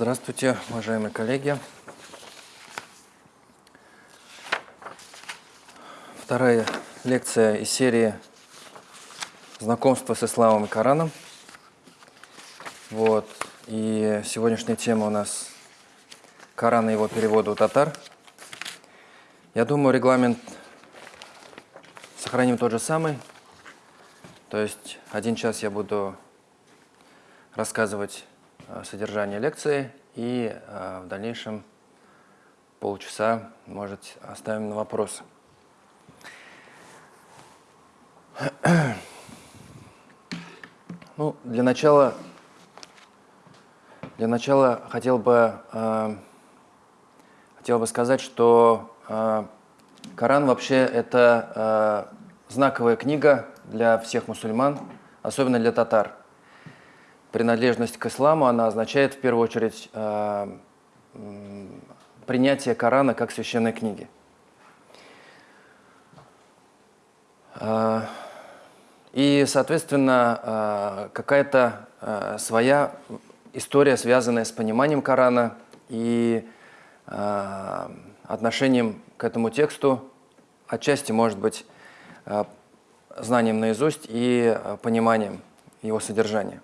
Здравствуйте, уважаемые коллеги. Вторая лекция из серии «Знакомство с исламом и Кораном». Вот. И сегодняшняя тема у нас Коран и его перевода у татар. Я думаю, регламент сохраним тот же самый. То есть один час я буду рассказывать содержание лекции, и э, в дальнейшем полчаса, может, оставим на вопросы. Ну, для начала, для начала хотел бы, э, хотел бы сказать, что э, Коран вообще это э, знаковая книга для всех мусульман, особенно для татар. Принадлежность к исламу, она означает в первую очередь э, принятие Корана как священной книги. Э, и, соответственно, э, какая-то своя история, связанная с пониманием Корана и отношением к этому тексту, отчасти, может быть, знанием наизусть и пониманием его содержания.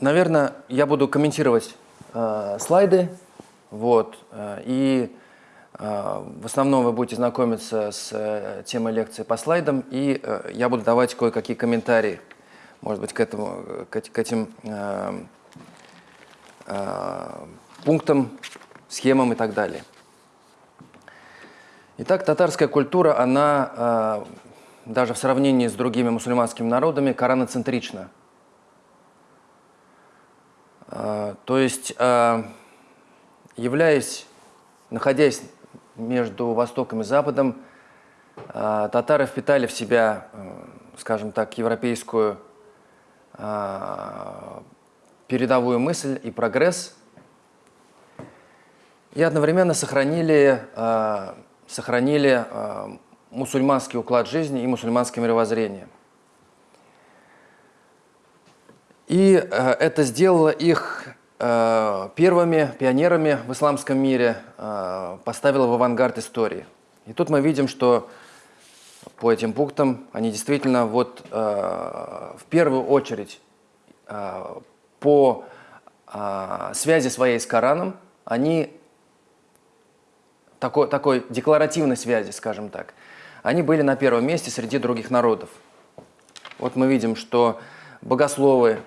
Наверное, я буду комментировать э, слайды, вот, э, и а, в основном вы будете знакомиться с э, темой лекции по слайдам, и э, я буду давать кое-какие комментарии, может быть, к, этому, к этим э, пунктам, схемам и так далее. Итак, татарская культура, она даже в сравнении с другими мусульманскими народами кораноцентрична. То есть, являясь, находясь между Востоком и Западом а, татары впитали в себя, э, скажем так, европейскую а, передовую мысль и прогресс, и одновременно сохранили, а, сохранили мусульманский уклад жизни и мусульманское мировоззрение. И э, это сделало их Э, первыми пионерами в исламском мире э, поставила в авангард истории. И тут мы видим, что по этим пунктам они действительно вот в первую очередь по связи своей с Кораном, они такой, такой декларативной связи, скажем так, они были на первом месте среди других народов. Вот мы видим, что богословы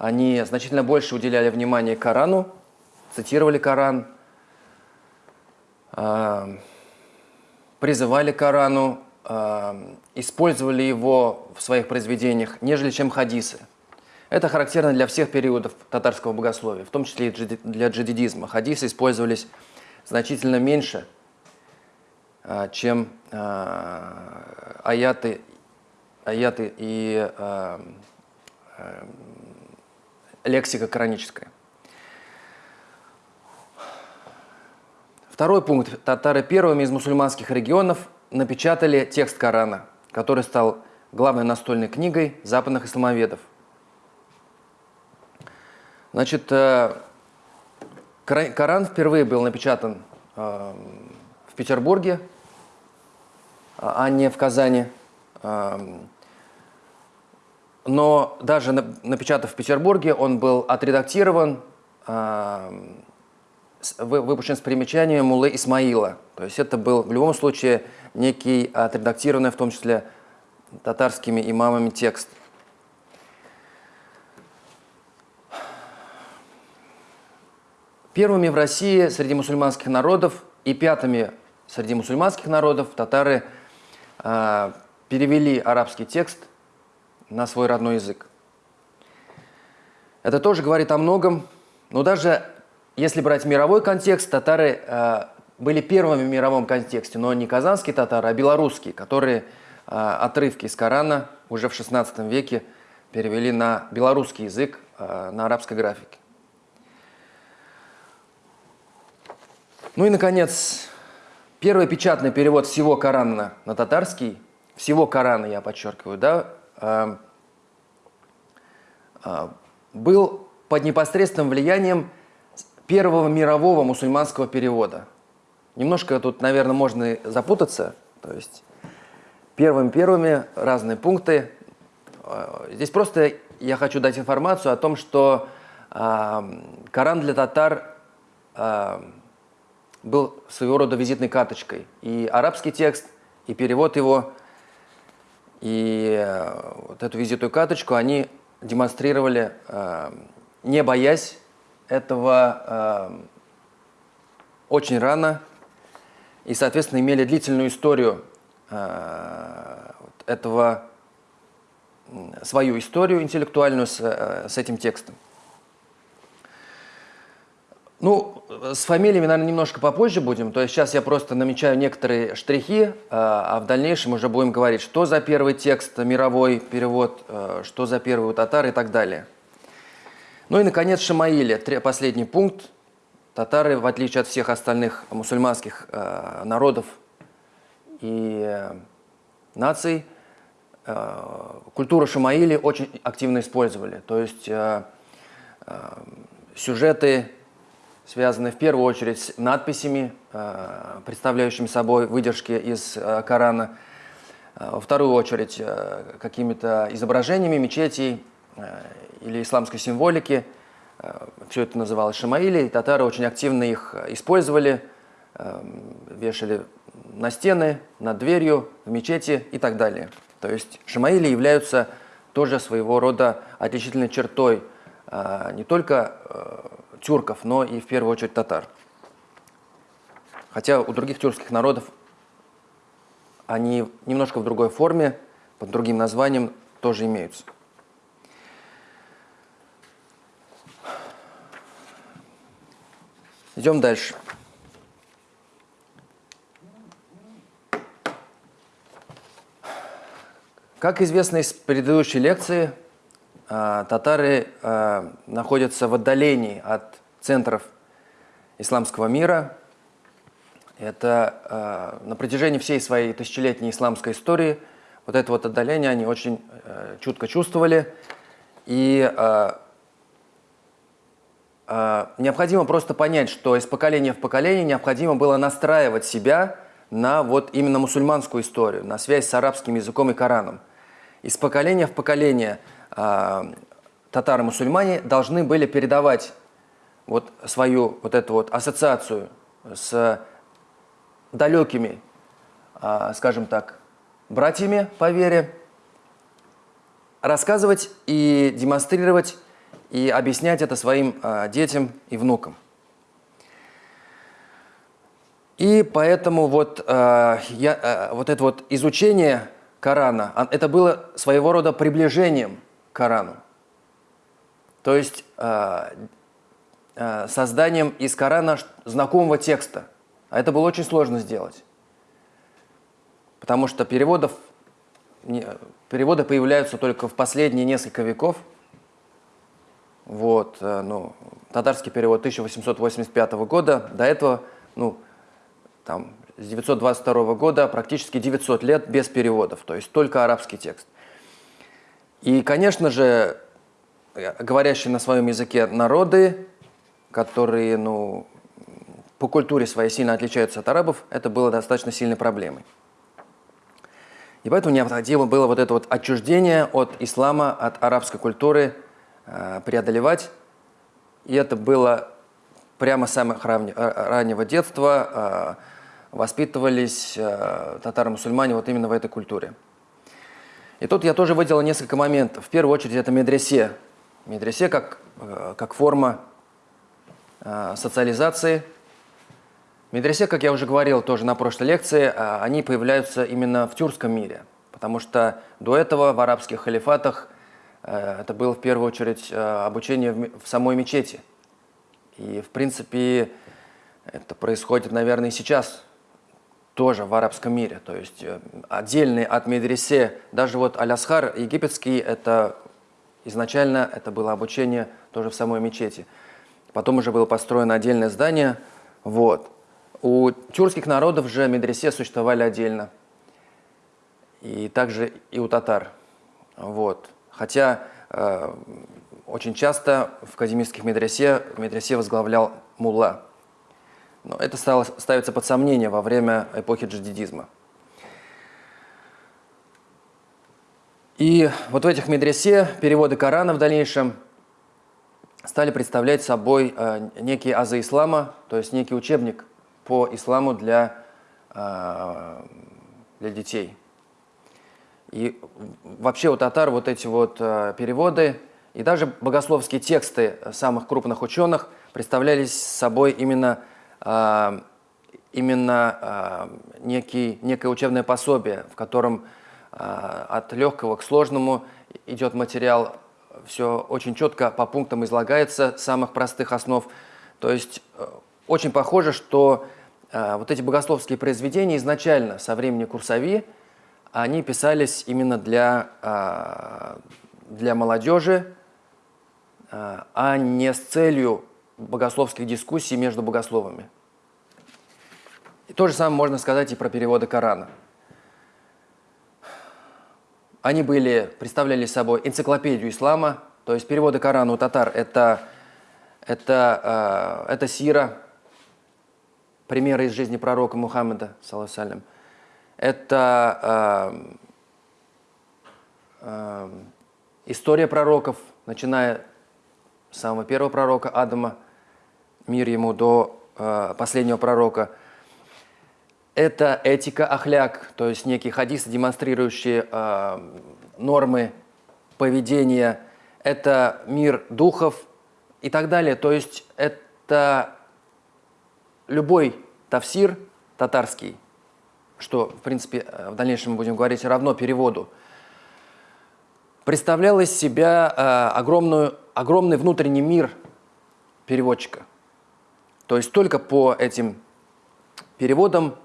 они значительно больше уделяли внимание Корану, цитировали Коран, а, призывали Корану, а, использовали его в своих произведениях, нежели чем хадисы. Это характерно для всех периодов татарского богословия, в том числе и для джадидизма. Хадисы использовались значительно меньше, а, чем аяты, аяты и лексика кораническая. Второй пункт. Татары первыми из мусульманских регионов напечатали текст Корана, который стал главной настольной книгой западных исламоведов. Значит, э, Коран впервые был напечатан э, в Петербурге, а не в Казани. Но даже напечатав в Петербурге, он был отредактирован, а, выпущен с примечанием Мулы Исмаила. То есть это был в любом случае некий отредактированный, в том числе татарскими имамами, текст. Первыми в России среди мусульманских народов и пятыми среди мусульманских народов татары э, перевели арабский текст на свой родной язык. Это тоже говорит о многом, но даже если брать мировой контекст, татары э, были первыми в мировом контексте, но не казанские татары, а белорусские, которые э, отрывки из Корана уже в XVI веке перевели на белорусский язык, э, на арабской графике. Ну и, наконец, первый печатный перевод всего Корана на татарский, всего Корана, я подчеркиваю, да, был под непосредственным влиянием первого мирового мусульманского перевода. Немножко тут, наверное, можно запутаться. То есть первыми-первыми разные пункты. Здесь просто я хочу дать информацию о том, что Коран для татар был своего рода визитной карточкой. И арабский текст, и перевод его, и э, вот эту визитную карточку они демонстрировали, э, не боясь этого э, очень рано, и, соответственно, имели длительную историю этого, свою историю интеллектуальную с, с этим текстом. Ну, с фамилиями, наверное, немножко попозже будем. То есть сейчас я просто намечаю некоторые штрихи, а, а в дальнейшем уже будем говорить, что за первый текст, мировой перевод, а, что за первый у татар и так далее. Ну и, наконец, Шамаили, последний пункт. Татары, в отличие от всех остальных мусульманских а, народов и наций, культуру Шамаили очень активно использовали. То есть сюжеты связанные в первую очередь с надписями, э, представляющими собой выдержки из э, Корана, э, во вторую очередь какими-то изображениями мечетей или исламской символики. Все это называлось шамаили, татары очень активно их использовали, вешали на стены, над дверью, в мечети и так далее. То есть шамаили являются тоже своего рода отличительной чертой не только тюрков, но и в первую очередь татар. Хотя у других тюркских народов они немножко в другой форме, под другим названием тоже имеются. Идем дальше. Как известно из предыдущей лекции, татары а, находятся в отдалении от центров исламского мира. Это а, на протяжении всей своей тысячелетней исламской истории вот это вот отдаление они очень чутко чувствовали. И необходимо просто понять, что из поколения в поколение необходимо было настраивать себя на вот именно мусульманскую историю, на связь с арабским языком и Кораном. Из поколения в поколение – а, татары-мусульмане должны были передавать вот свою вот эту вот ассоциацию с далекими, а, скажем так, братьями по вере, рассказывать и демонстрировать и объяснять это своим а, детям и внукам. И поэтому вот, я, вот это вот изучение Корана, это было своего рода приближением Корану. То есть э, э, созданием из Корана знакомого текста. А это было очень сложно сделать. Потому что переводов, переводы появляются только в последние несколько веков. Вот, э, ну, татарский перевод 1885 года. До этого, ну, там, с 922 года практически 900 лет без переводов. То есть только арабский текст. И, конечно же, говорящие на своем языке народы, которые ну, по культуре своей сильно отличаются от арабов, это было достаточно сильной проблемой. И поэтому необходимо было вот это вот отчуждение от ислама, от арабской культуры э, преодолевать. И это было прямо с самого раннего детства. Э, воспитывались э, татаро-мусульмане вот именно в этой культуре. И тут я тоже выделил несколько моментов. В первую очередь это медресе. Медресе как, э, как форма э, социализации. Медресе, как я уже говорил тоже на прошлой лекции, э, они появляются именно в тюркском мире. Потому что до этого в арабских халифатах это было в первую очередь обучение в самой мечети. И в принципе это происходит, наверное, и сейчас тоже в арабском мире. То есть э, отдельный от медресе, даже вот Алясхар египетский, это изначально это было обучение тоже в самой мечети. Потом уже было построено отдельное здание. Вот. У тюркских народов же медресе существовали отдельно. И также и у татар. Вот. Хотя э, очень часто в академических медресе, медресе возглавлял мулла. Но это стало ставиться под сомнение во время эпохи джадидизма. И вот в этих медресе переводы Корана в дальнейшем стали представлять собой э, некие азы ислама, то есть некий учебник по исламу для, э, для детей. И вообще у татар вот эти вот э, переводы и даже богословские тексты самых крупных ученых представлялись собой именно, именно э, некий, некое учебное пособие, в котором а, от легкого к сложному идет материал, все очень четко по пунктам излагается, самых простых основ. То есть э, очень похоже, что э, вот эти богословские произведения изначально со времени Курсави, они писались именно для, для молодежи, а не с целью богословских дискуссий между богословами. И то же самое можно сказать и про переводы Корана. Они были, представляли собой энциклопедию ислама, то есть переводы Корана у татар это, это, э, это сира, примеры из жизни пророка Мухаммеда, салам. Это э, э, история пророков, начиная с самого первого пророка Адама, мир ему, до э, последнего пророка – это этика ахляк, то есть некие хадисы, демонстрирующие э, нормы поведения. Это мир духов и так далее. То есть это любой тафсир татарский, что, в принципе, в дальнейшем мы будем говорить равно переводу, представлял из себя э, огромную, огромный внутренний мир переводчика. То есть только по этим переводам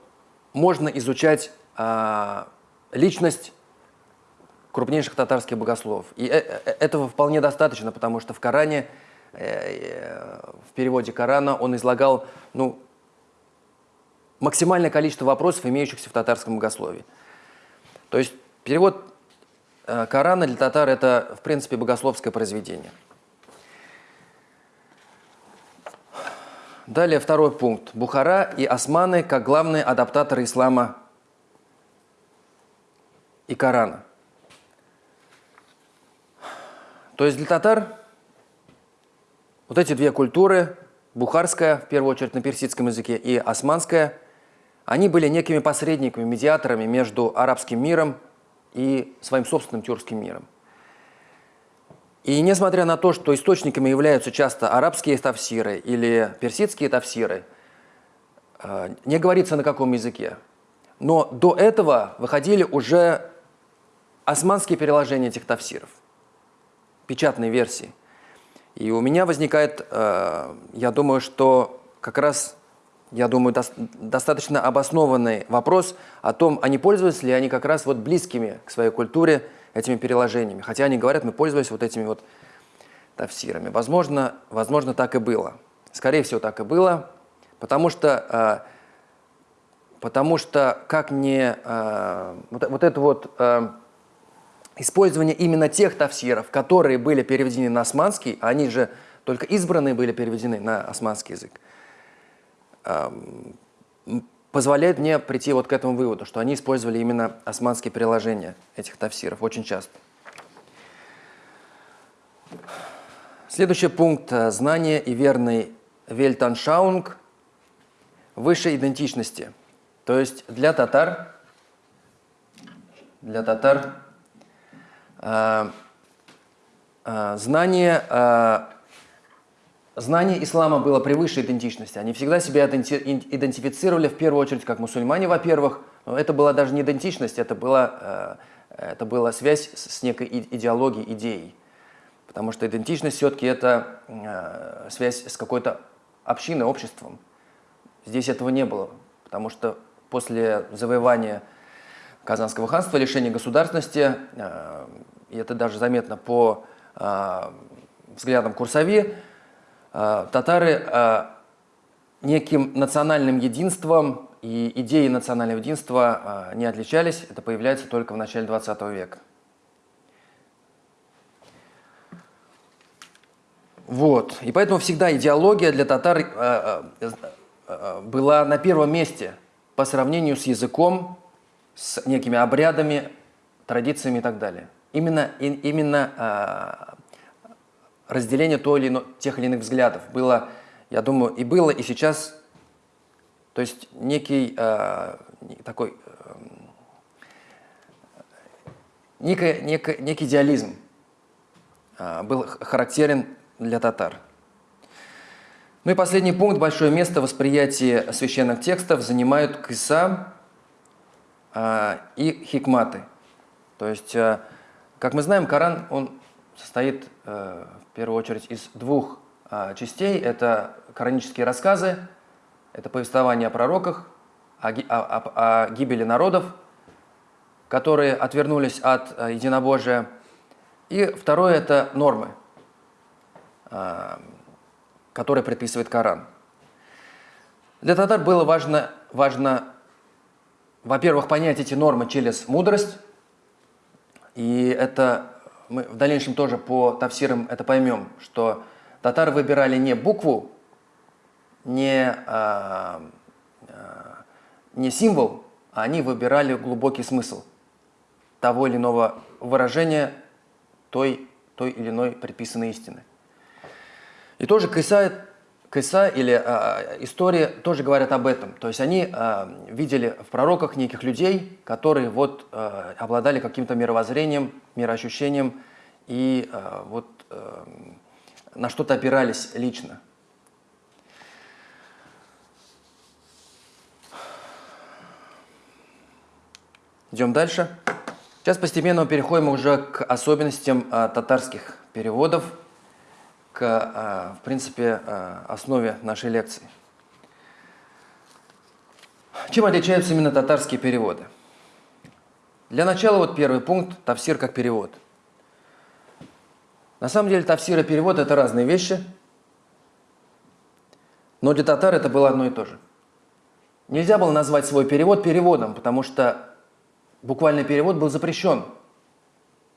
можно изучать э, личность крупнейших татарских богословов. И э -э этого вполне достаточно, потому что в Коране, э, в переводе Корана он излагал ну, максимальное количество вопросов, имеющихся в татарском богословии. То есть перевод Корана для татар – это, в принципе, богословское произведение. Далее второй пункт. Бухара и османы как главные адаптаторы ислама и Корана. То есть для татар вот эти две культуры, бухарская, в первую очередь на персидском языке, и османская, они были некими посредниками, медиаторами между арабским миром и своим собственным тюркским миром. И несмотря на то, что источниками являются часто арабские тафсиры или персидские тафсиры, э, не говорится на каком языке. Но до этого выходили уже османские переложения этих тафсиров, печатные версии. И у меня возникает, э, я думаю, что как раз, я думаю, достаточно обоснованный вопрос о том, а не пользуются ли они как раз вот близкими к своей культуре этими переложениями. Хотя они говорят, мы пользовались вот этими вот тафсирами. Возможно, возможно, так и было. Скорее всего, так и было, потому что, э, потому что как не э, вот, вот это вот э, использование именно тех тафсиров, которые были переведены на османский, а они же только избранные были переведены на османский язык, эм, позволяет мне прийти вот к этому выводу, что они использовали именно османские приложения этих тафсиров очень часто. Следующий пункт – знание и верный вельтаншаунг высшей идентичности. То есть для татар, для татар э, э, знание э, Знание ислама было превыше идентичности. Они всегда себя идентифицировали в первую очередь как мусульмане, во-первых. Но это была даже не идентичность, это была, э, это была связь с некой идеологией, идеей. Потому что идентичность все-таки это э, связь с какой-то общиной, обществом. Здесь этого не было, потому что после завоевания Казанского ханства, лишения государственности, э, и это даже заметно по взглядам Курсави, татары э, неким национальным единством и идеей национального единства э, не отличались. Это появляется только в начале 20 века. Вот. И поэтому всегда идеология для татар э, э, э, была на первом месте по сравнению с языком, с некими обрядами, традициями и так далее. Именно, именно э, разделение той или ино, тех или иных взглядов было, я думаю, и было, и сейчас, то есть некий э, такой, э, некий, некий, некий идеализм э, был характерен для татар. Ну и последний пункт. Большое место в восприятии священных текстов занимают киса э, и хикматы. То есть, э, как мы знаем, Коран, он состоит э, в первую очередь из двух э, частей. Это коранические рассказы, это повествование о пророках, о, гибели народов, которые отвернулись от э, единобожия. И второе – это нормы – а, который предписывает Коран. Для татар было важно, важно во-первых, понять эти нормы через мудрость, и это мы в дальнейшем тоже по тавсирам это поймем, что татары выбирали не букву, не, а, а, не символ, а они выбирали глубокий смысл того или иного выражения той, той или иной предписанной истины. И тоже Кайса, Кайса или а, история тоже говорят об этом. То есть они а, видели в пророках неких людей, которые вот а, обладали каким-то мировоззрением, мироощущением и а, вот а, на что-то опирались лично. Идем дальше. Сейчас постепенно переходим уже к особенностям а, татарских переводов к, а, в принципе, а, основе нашей лекции. Чем отличаются именно татарские переводы? Для начала вот первый пункт – тавсир как перевод. На самом деле тавсир и перевод – это разные вещи, но для татар это было одно и то же. Нельзя было назвать свой перевод переводом, потому что буквальный перевод был запрещен.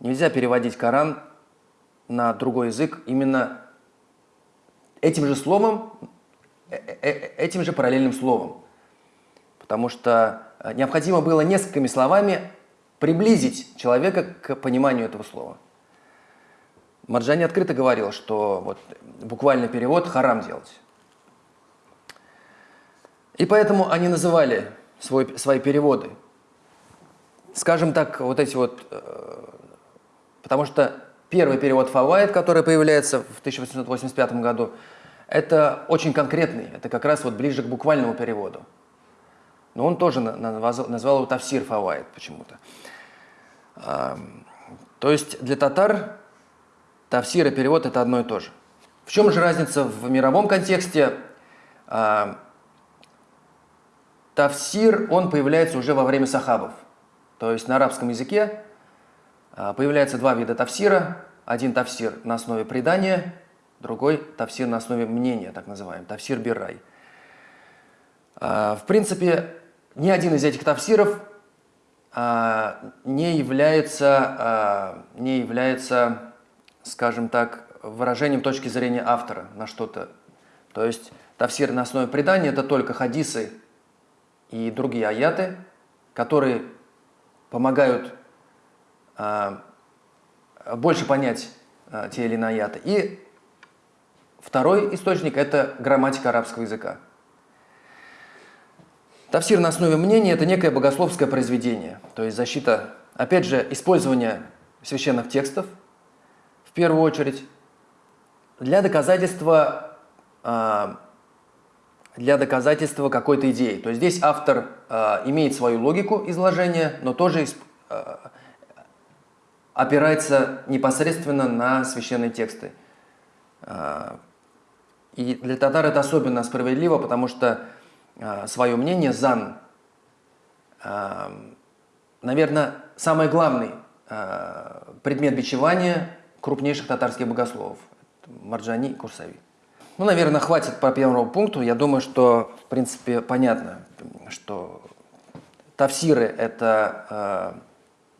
Нельзя переводить Коран на другой язык именно этим же словом, э, э, э, этим же параллельным словом. Потому что необходимо было несколькими словами приблизить человека к пониманию этого слова. Марджани открыто говорил, что вот буквальный перевод харам делать. И поэтому они называли свой, свои переводы. Скажем так, вот эти вот... Потому что Первый перевод Фавайд, который появляется в 1885 году, это очень конкретный, это как раз вот ближе к буквальному переводу. Но он тоже назвал его Тавсир Фавайд почему-то. То есть для татар Тавсир и перевод – это одно и то же. В чем же разница в мировом контексте? Тавсир, он появляется уже во время сахабов. То есть на арабском языке появляется два вида тавсира. Один тавсир на основе предания, другой тавсир на основе мнения, так называемый, тавсир бирай. А, в принципе, ни один из этих тавсиров а, не является, не является, скажем так, выражением точки зрения автора на что-то. То есть тавсир на основе предания – это только хадисы и другие аяты, которые помогают а, больше понять а, те или иные аяты. И второй источник – это грамматика арабского языка. Тавсир на основе мнения – это некое богословское произведение, то есть защита, опять же, использование священных текстов, в первую очередь, для доказательства, а, для доказательства какой-то идеи. То есть здесь автор имеет свою логику изложения, но тоже опирается непосредственно на священные тексты. А, и для татар это особенно справедливо, потому что а, свое мнение Зан, а, наверное, самый главный предмет бичевания крупнейших татарских богословов – Марджани и Курсави. Ну, наверное, хватит по первому пункту. Я думаю, что, в принципе, понятно, что тавсиры – это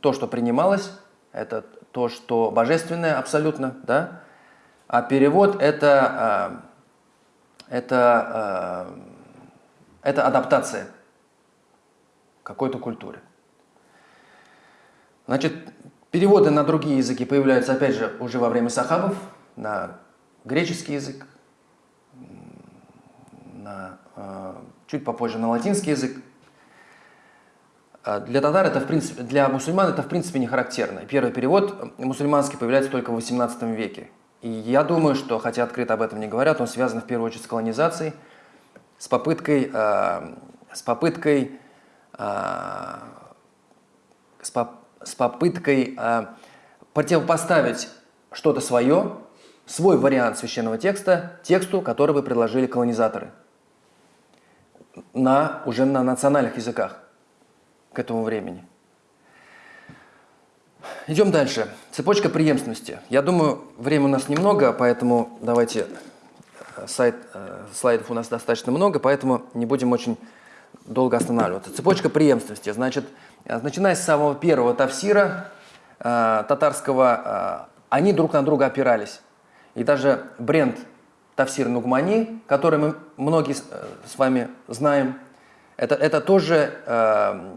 то, что принималось это то, что божественное абсолютно, да? а перевод это, э, это, э, это адаптация какой-то культуре. Значит, переводы на другие языки появляются, опять же, уже во время сахабов, на греческий язык, на, э, чуть попозже на латинский язык. А для татар это, в принципе, для мусульман это, в принципе, не характерно. Первый перевод мусульманский появляется только в XVIII веке. И я думаю, что, хотя открыто об этом не говорят, он связан в первую очередь с колонизацией, с попыткой, э, с попыткой, э, с, поп с попыткой э, противопоставить что-то свое, свой вариант священного текста тексту, который вы предложили колонизаторы на, уже на национальных языках к этому времени. Идем дальше. Цепочка преемственности. Я думаю, времени у нас немного, поэтому давайте, э, сайт, э, слайдов у нас достаточно много, поэтому не будем очень долго останавливаться. Цепочка преемственности. Значит, э, начиная с самого первого тафсира татарского, они друг на друга опирались. И даже бренд Тавсир Нугмани, который мы многие с вами знаем, это, это тоже э,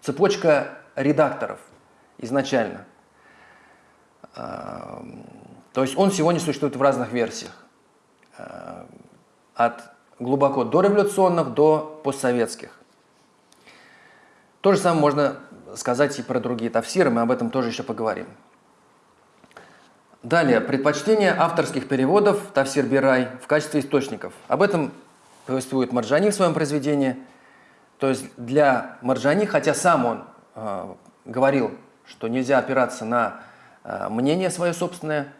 цепочка редакторов изначально. Э, то есть он сегодня существует в разных версиях. Э, от глубоко дореволюционных до постсоветских. То же самое можно сказать и про другие тавсиры, мы об этом тоже еще поговорим. Далее, предпочтение авторских переводов Тавсир Бирай в качестве источников. Об этом повествует Марджани в своем произведении. То есть для Марджани, хотя сам он э, говорил, что нельзя опираться на э, мнение свое собственное,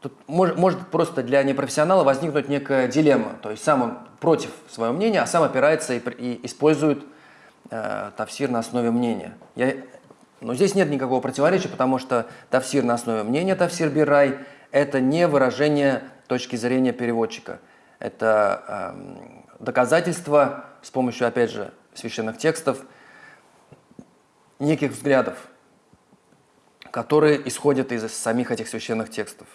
тут может, может просто для непрофессионала возникнуть некая дилемма. То есть сам он против своего мнения, а сам опирается и, и использует э, тавсир на основе мнения. Я но здесь нет никакого противоречия, потому что тавсир на основе мнения тавсир бирай – это не выражение точки зрения переводчика. Это э, доказательство с помощью, опять же, священных текстов, неких взглядов, которые исходят из самих этих священных текстов.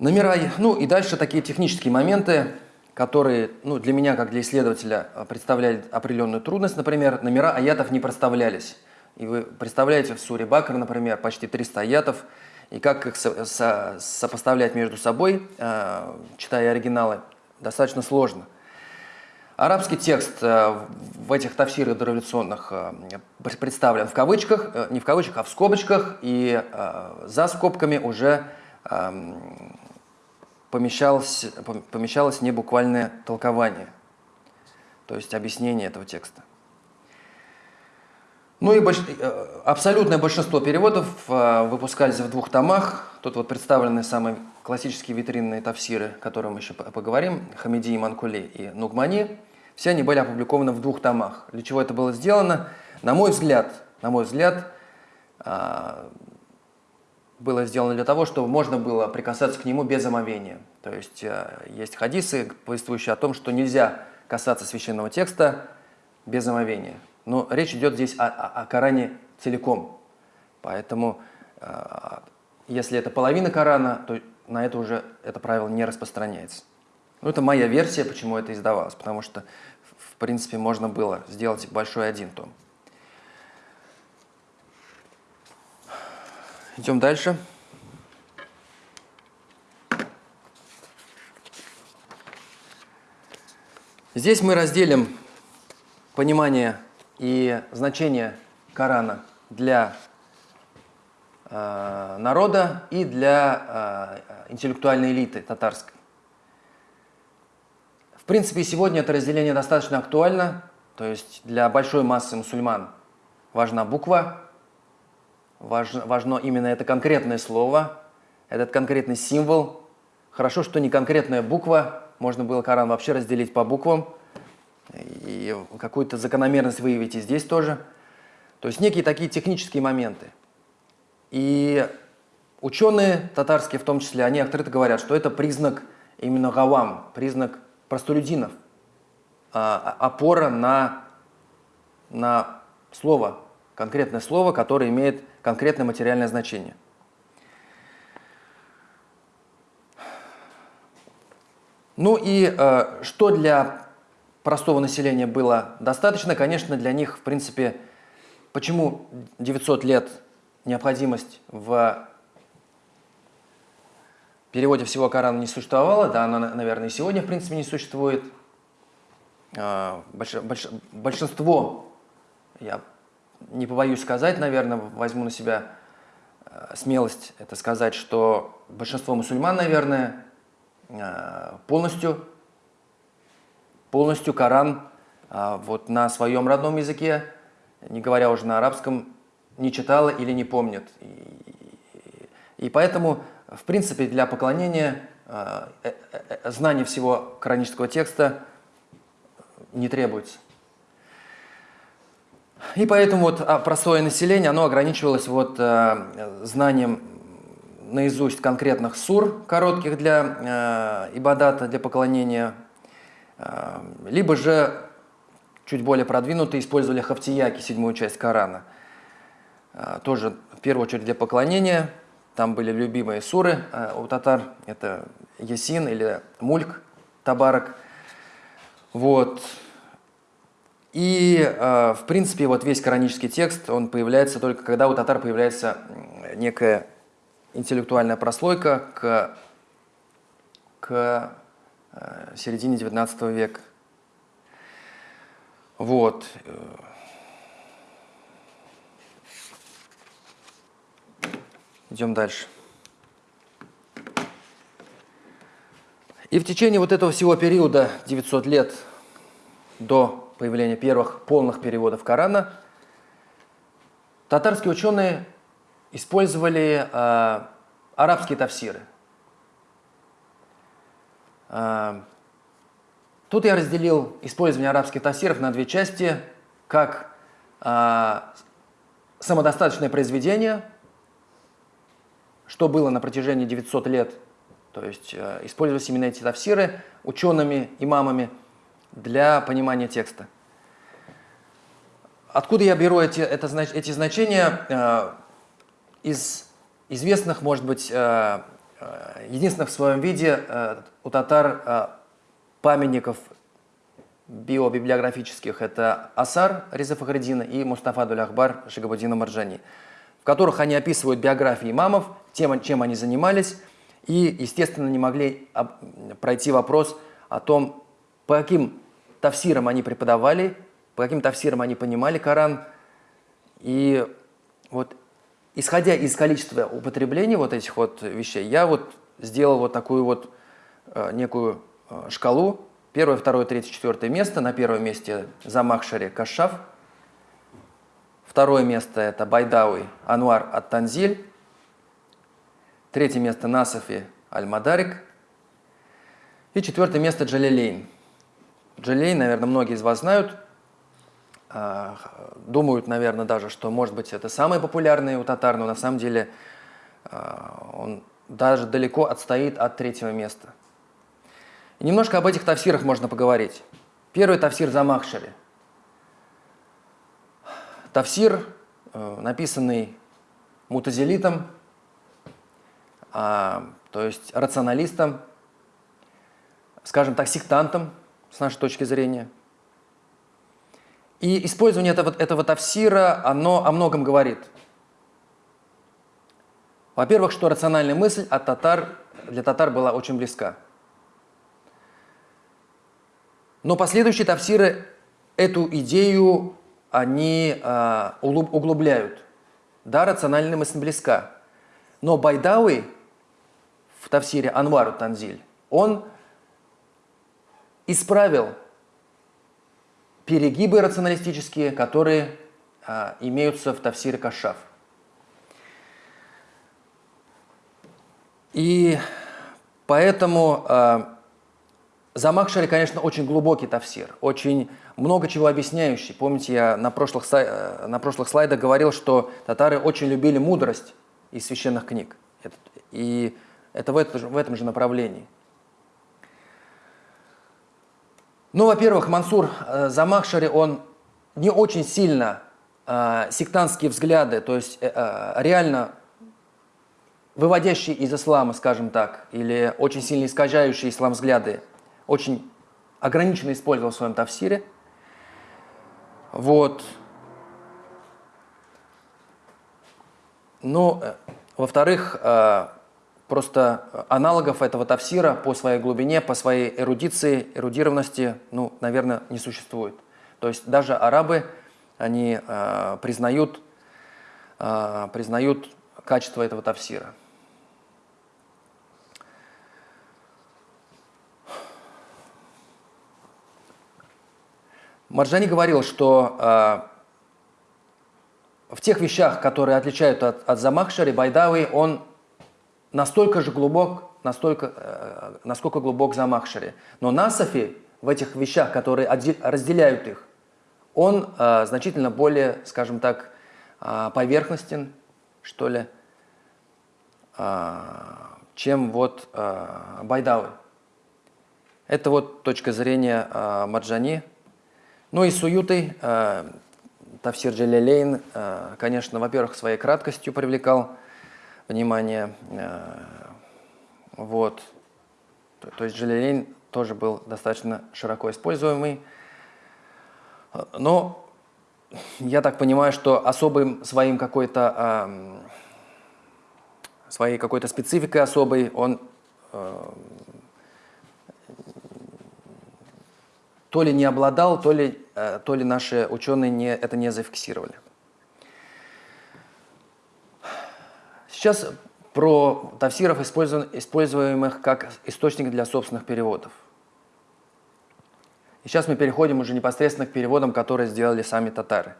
Номера, ну и дальше такие технические моменты – которые ну, для меня, как для исследователя, э, представляли определенную трудность. Например, номера аятов не проставлялись. И вы представляете в суре Бакр, например, почти 300 аятов, и как их со со сопоставлять между собой, э, читая оригиналы, достаточно сложно. Арабский текст э, в этих тафсирах дореволюционных э, представлен в кавычках, э, не в кавычках, а в скобочках, и э, за скобками уже э, помещалось, помещалось не буквальное толкование, то есть объяснение этого текста. Ну и больш... Э, абсолютное большинство переводов э, выпускались в двух томах. Тут вот представлены самые классические витринные тавсиры, о которых мы еще поговорим, Хамиди и Манкули и Нугмани. Все они были опубликованы в двух томах. Для чего это было сделано? На мой взгляд, на мой взгляд, э, было сделано для того, чтобы можно было прикасаться к нему без омовения. То есть есть хадисы, повествующие о том, что нельзя касаться священного текста без омовения. Но речь идет здесь о, о, о Коране целиком. Поэтому, э, если это половина Корана, то на это уже это правило не распространяется. Ну, это моя версия, почему это издавалось. Потому что, в принципе, можно было сделать большой один том. Идем дальше. Здесь мы разделим понимание и значение Корана для э, народа и для э, интеллектуальной элиты татарской. В принципе, сегодня это разделение достаточно актуально, то есть для большой массы мусульман важна буква, важно, важно именно это конкретное слово, этот конкретный символ. Хорошо, что не конкретная буква, можно было Коран вообще разделить по буквам, и какую-то закономерность выявить и здесь тоже. То есть некие такие технические моменты. И ученые татарские в том числе, они открыто говорят, что это признак именно гавам, признак простолюдинов, а, опора на, на слово, конкретное слово, которое имеет конкретное материальное значение. Ну и э, что для простого населения было достаточно, конечно, для них, в принципе, почему 900 лет необходимость в переводе всего Корана не существовала, да, она, наверное, и сегодня, в принципе, не существует. А, больш, больш, большинство, я не побоюсь сказать, наверное, возьму на себя э, смелость это сказать, что большинство мусульман, наверное, э, полностью, полностью Коран а, вот на своем родном языке, не говоря уже на арабском, не читала или не помнит. И, поэтому в принципе, для поклонения э, э, э, знание всего коранического текста не требуется. И поэтому вот а, простое население, оно ограничивалось вот знанием наизусть конкретных сур, коротких для ибадата, для поклонения, либо же чуть более продвинутые использовали хафтияки, седьмую часть Корана. Тоже в первую очередь для поклонения – там были любимые суры э, у татар. Это Ясин или Мульк, Табарак. Вот. И, э, в принципе, вот весь коранический текст, он появляется только когда у татар появляется некая интеллектуальная прослойка к, к э, середине XIX века. Вот. Идем дальше. И в течение вот этого всего периода, 900 лет до появления первых полных переводов Корана, татарские ученые использовали э, арабские тафсиры. Э, тут я разделил использование арабских тафсиров на две части, как э, самодостаточное произведение – что было на протяжении 900 лет. То есть э, использовались именно эти тафсиры учеными, имамами для понимания текста. Откуда я беру эти, это, эти значения? Э, из известных, может быть, э, единственных в своем виде э, у татар э, памятников биобиблиографических это Асар Реза Фахридина и Мустафа Дуль-Ахбар Шигабудина Марджани которых они описывают биографии имамов, тем, чем они занимались, и, естественно, не могли пройти вопрос о том, по каким тавсирам они преподавали, по каким тавсирам они понимали Коран. И вот исходя из количества употребления вот этих вот вещей, я вот сделал вот такую вот э, некую э, шкалу. Первое, второе, третье, четвертое место. На первом месте Замахшари Кашаф – Второе место это Байдауи Ануар Ат-Танзиль. Третье место Насафи Аль-Мадарик. И четвертое место Джалилейн. Джалилейн, наверное, многие из вас знают. А, думают, наверное, даже, что, может быть, это самый популярный у татар, но на самом деле а, он даже далеко отстоит от третьего места. И немножко об этих тавсирах можно поговорить. Первый тавсир Замахшари – Тавсир, э, написанный мутазилитом, а, то есть рационалистом, скажем так, сектантом, с нашей точки зрения. И использование этого, этого тавсира, оно о многом говорит. Во-первых, что рациональная мысль от татар, для татар была очень близка. Но последующие тавсиры эту идею они э, углубляют. Да, рациональная мысль близка. Но Байдауи в Тавсире Анвару Танзиль, он исправил перегибы рационалистические, которые э, имеются в Тавсире Кашаф. И поэтому э, Замахшари, конечно, очень глубокий тафсир, очень много чего объясняющий. Помните, я на прошлых, э, на прошлых слайдах говорил, что татары очень любили мудрость из священных книг. И это, в этом же направлении. Ну, во-первых, Мансур э, Замахшари, он не очень сильно э, сектантские взгляды, то есть э, э, реально выводящие из ислама, скажем так, или очень сильно искажающие ислам взгляды, очень ограниченно использовал в своем тафсире. Вот. Ну, э, во-вторых, э, просто аналогов этого тафсира по своей глубине, по своей эрудиции, эрудированности, ну, наверное, не существует. То есть даже арабы, они э, признают, э, признают качество этого тафсира. Марджани говорил, что э, в тех вещах, которые отличают от, от Замахшари, Байдави, он настолько же глубок, настолько, э, насколько глубок Замахшари. Но Насафи в этих вещах, которые разделяют их, он э, значительно более, скажем так, э, поверхностен, что ли, э, чем вот э, Байдавы. Это вот точка зрения э, Маджани. Ну и Суютой э, Тавсир Джалялейн, э, конечно, во-первых, своей краткостью привлекал внимание. Э, вот. То, есть Джалялейн тоже был достаточно широко используемый. Но я так понимаю, что особым своим какой-то своей какой-то спецификой особой он то ли не обладал, то ли, э, то ли наши ученые не, это не зафиксировали. Сейчас про тавсиров, используемых как источник для собственных переводов. И сейчас мы переходим уже непосредственно к переводам, которые сделали сами татары.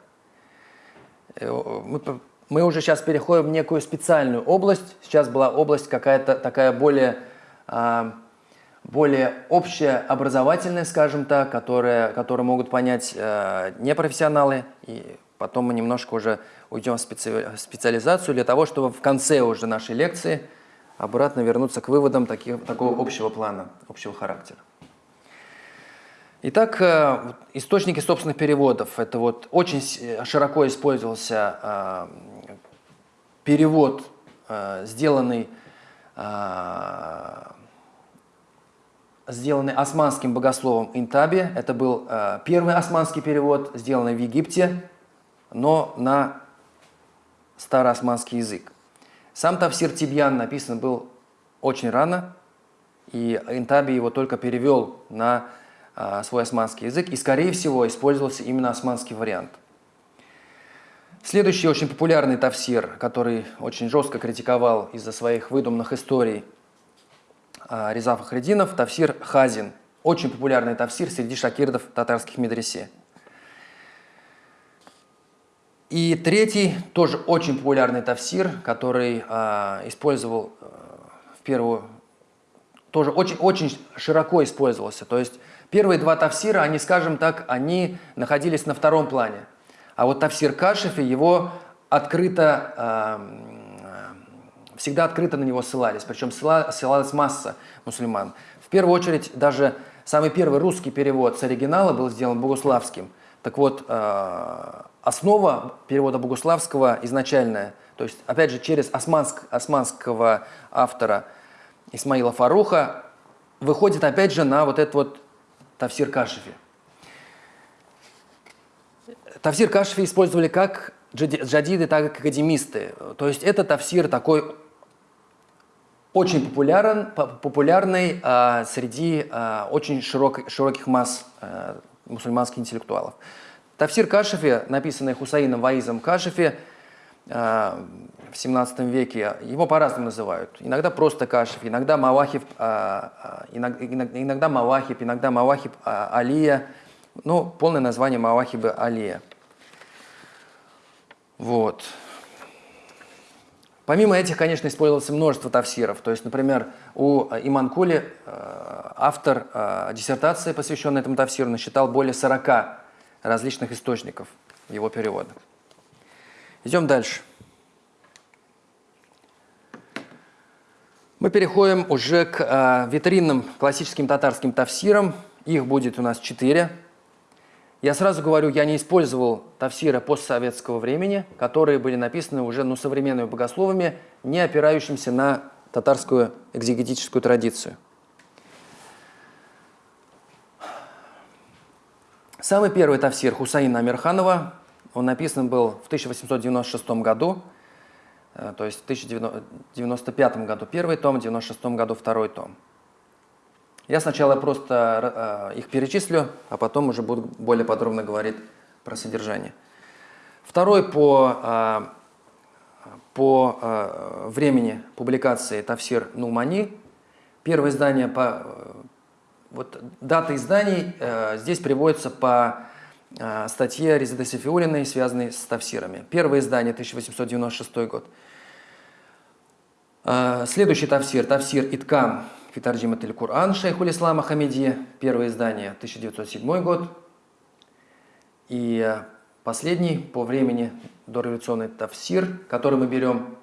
Э, мы, мы уже сейчас переходим в некую специальную область. Сейчас была область какая-то такая более а, более общая, образовательная, скажем так, которые, которые могут понять э, непрофессионалы. И потом мы немножко уже уйдем в специ, специализацию для того, чтобы в конце уже нашей лекции обратно вернуться к выводам таких, такого общего плана, общего характера. Итак, э, источники собственных переводов. Это вот очень широко использовался э, перевод, э, сделанный сделанный османским богословом Интаби. Это был э, первый османский перевод, сделанный в Египте, но на староосманский язык. Сам Тавсир Тибьян написан был очень рано, и Интаби его только перевел на э, свой османский язык, и, скорее всего, использовался именно османский вариант. Следующий очень популярный тавсир, который очень жестко критиковал из-за своих выдуманных историй а, Реза Фахрединов, Тавсир Хазин. Очень популярный тавсир среди шакирдов татарских медресе. И третий, тоже очень популярный тавсир, который э, использовал э, в первую, тоже очень, очень широко использовался. То есть первые два тавсира, они, скажем так, они находились на втором плане. А вот тавсир Кашифи, его открыто э, всегда открыто на него ссылались, причем ссылалась масса мусульман. В первую очередь, даже самый первый русский перевод с оригинала был сделан богуславским. Так вот, э, основа перевода богуславского изначальная, то есть, опять же, через османск, османского автора Исмаила Фаруха, выходит, опять же, на вот этот вот Тавсир Кашифи. Тавсир Кашифи использовали как джадиды, так и академисты. То есть это тавсир такой очень популярен, популярный а, среди а, очень широк, широких масс а, мусульманских интеллектуалов. Тавсир Кашифи, написанный Хусаином Ваизом Кашифи а, в 17 веке, его по-разному называют. Иногда просто Кашиф, иногда Мавахиб, а, а иногда, иногда Мавахиб, иногда Мавахиб Алия. Ну, полное название Мавахиба Алия. Вот. Помимо этих, конечно, использовалось множество тавсиров. То есть, например, у Иманкули э, автор э, диссертации, посвященной этому тавсиру, насчитал более 40 различных источников его перевода. Идем дальше. Мы переходим уже к э, витринным классическим татарским тавсирам. Их будет у нас четыре. Я сразу говорю, я не использовал тафсира постсоветского времени, которые были написаны уже ну, современными богословами, не опирающимися на татарскую экзегетическую традицию. Самый первый тафсир Хусаина Амирханова, он написан был в 1896 году, э, то есть в 1995 году первый том, в 1996 году второй том. Я сначала просто э, их перечислю, а потом уже буду более подробно говорить про содержание. Второй по, э, по времени публикации Тафсир Нумани. Первое издание по вот дата изданий э, здесь приводится по э, статье Резиды Сефиулиной, связанной с тавсирами. Первое издание 1896 год. Э, следующий тавсир, тавсир Иткам Фитарджима Тель Кур'ан Шейхуль Ислама Хамиди, первое издание 1907 год. И э, последний по времени дореволюционный тавсир, который мы берем,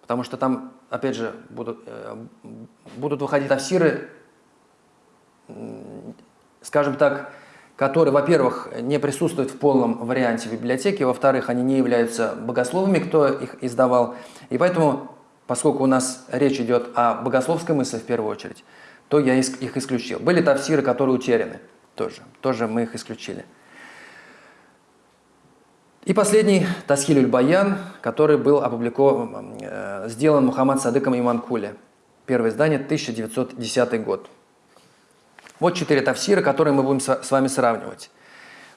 потому что там, опять же, будут, э, будут выходить тавсиры скажем так, которые, во-первых, не присутствуют в полном варианте в библиотеке, во-вторых, они не являются богословами, кто их издавал. И поэтому, поскольку у нас речь идет о богословской мысли в первую очередь, то я их исключил. Были тавсиры, которые утеряны тоже. Тоже мы их исключили. И последний – Тасхилюль Баян, который был опубликован, э, сделан Мухаммад Садыком Иманкуле. Первое издание, 1910 год. Вот четыре тафсира, которые мы будем с вами сравнивать.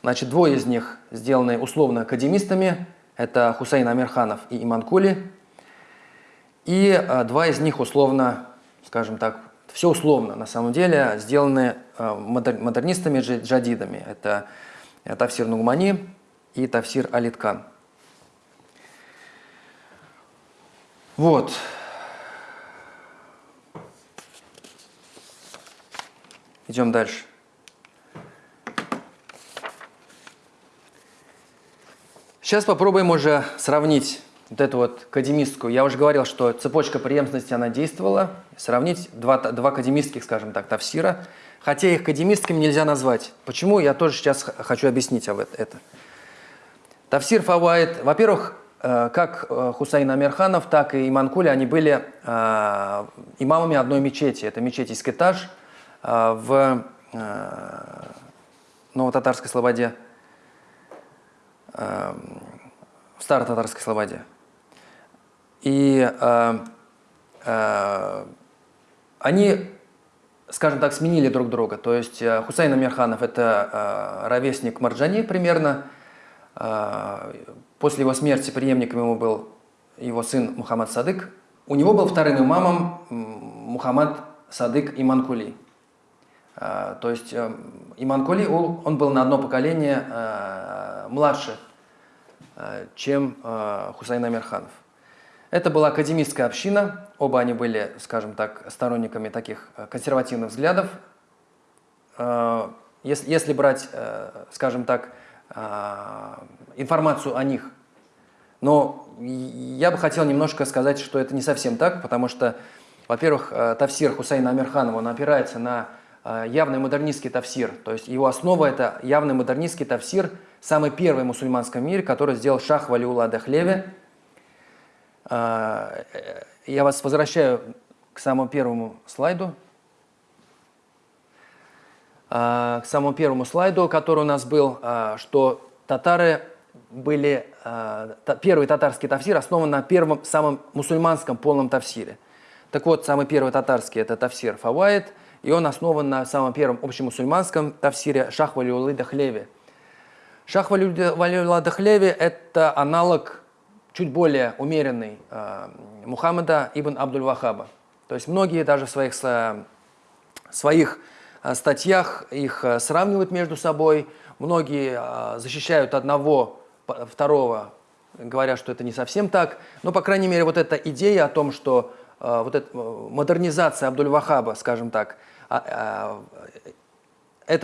Значит, двое из них сделаны условно академистами. Это Хусейн Амирханов и Иман Кули. И а, два из них условно, скажем так, все условно на самом деле, сделаны а, модернистами, джадидами. Это Тафсир Нугмани и Тафсир Алиткан. Вот. Идем дальше. Сейчас попробуем уже сравнить вот эту вот академистскую. Я уже говорил, что цепочка преемственности, она действовала. Сравнить два, два академистских, скажем так, тавсира. Хотя их академистскими нельзя назвать. Почему? Я тоже сейчас хочу объяснить об это. Тавсир Фавайд, во-первых, э, как э, Хусейн Амирханов, так и Иманкули, они были э, имамами одной мечети. Это мечеть а, в э, Ново-Татарской Слободе, э, в Старо-Татарской Слободе. И э, они, скажем так, сменили друг друга. То есть Хусейн Амирханов – это ровесник Марджани примерно. После его смерти преемником ему был его сын Мухаммад Садык. У него был вторым имамом Мухаммад Садык Иманкули. А, то есть эм, Иман Кули, он был на одно поколение э, младше, э, чем э, Хусейн Амирханов. Это была академистская община, оба они были, скажем так, сторонниками таких консервативных взглядов. Если, если брать, скажем так, информацию о них, но я бы хотел немножко сказать, что это не совсем так, потому что, во-первых, Тавсир Хусейна Амирханова, он опирается на Э, явный модернистский тавсир. То есть его основа – это явный модернистский тавсир, самый первый в мусульманском мире, который сделал Шах Валиула Дахлеви. Э, я вас возвращаю к самому первому слайду. Э, к самому первому слайду, который у нас был, что татары были, первый татарский тавсир основан на первом, самом мусульманском полном тавсире. Так вот, самый первый татарский – это тавсир Фавайд – и он основан на самом первом общемусульманском тавсире Шах Валиулы Дахлеви. Шах Валиулы Дахлеви – это аналог чуть более умеренный э, Мухаммада ибн Абдуль-Вахаба. То есть многие даже в своих, э, своих э, статьях их сравнивают между собой, многие защищают одного, второго, говоря, что это не совсем так. Но, по крайней мере, вот эта идея о том, что вот эта модернизация Абдуль-Вахаба, скажем так, эта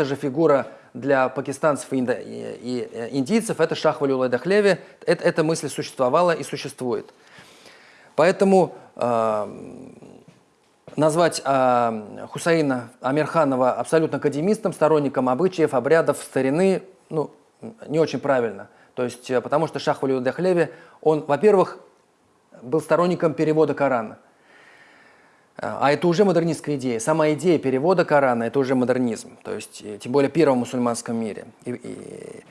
же фигура для пакистанцев и, и индийцев, это Шах Валюлай Дахлеви, это, эта мысль существовала и существует. Поэтому э, назвать э, Хусаина Амирханова абсолютно академистом, сторонником обычаев, обрядов, старины, ну, не очень правильно. То есть, э, потому что Шах Валиуд Дахлеви, он, во-первых, был сторонником перевода Корана. А это уже модернистская идея. Сама идея перевода Корана – это уже модернизм. То есть, тем более первом мусульманском мире. И, и,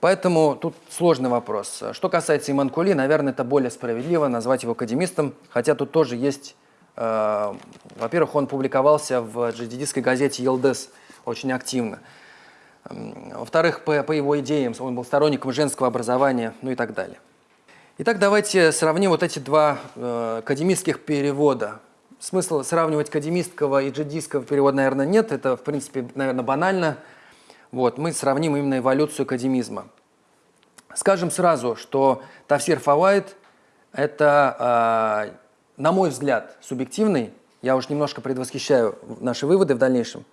поэтому тут сложный вопрос. Что касается Иманкули, наверное, это более справедливо назвать его академистом, хотя тут тоже есть… Э, Во-первых, он публиковался в джадидистской газете «Елдес» очень активно. Во-вторых, по, по его идеям, он был сторонником женского образования, ну и так далее. Итак, давайте сравним вот эти два э, академических перевода смысла сравнивать академистского и джедистского перевода, наверное, нет. Это, в принципе, наверное, банально. Вот, мы сравним именно эволюцию академизма. Скажем сразу, что Тавсир Фавайд – это, э, на мой взгляд, субъективный, я уж немножко предвосхищаю наши выводы в дальнейшем,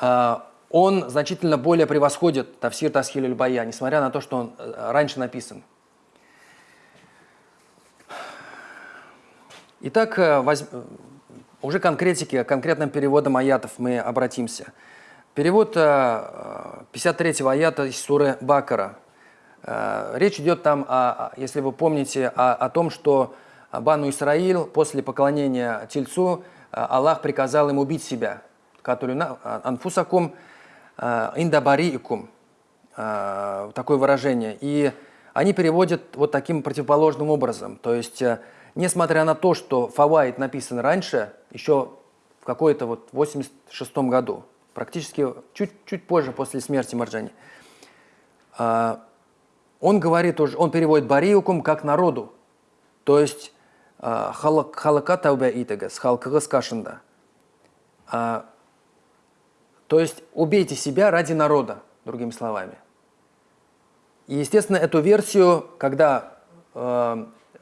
э, он значительно более превосходит Тавсир Тасхиль Бая, несмотря на то, что он э, раньше написан. Итак, э, воз... уже конкретики, конкретным переводом аятов мы обратимся. Перевод 53-го э, аята из суры Бакара. Э, речь идет там, о, если вы помните, о, о том, что Бану Исраил после поклонения Тельцу Аллах приказал им убить себя. Который анфусакум индабариикум. Такое выражение. И они переводят вот таким противоположным образом. То есть Несмотря на то, что Фавайд написан раньше, еще в какой-то вот 86 году, практически чуть-чуть позже, после смерти Марджани, а, он говорит уже, он переводит бариукум как народу, то есть а, халака таубя итагас, халкагас кашында. А, то есть убейте себя ради народа, другими словами. И, естественно, эту версию, когда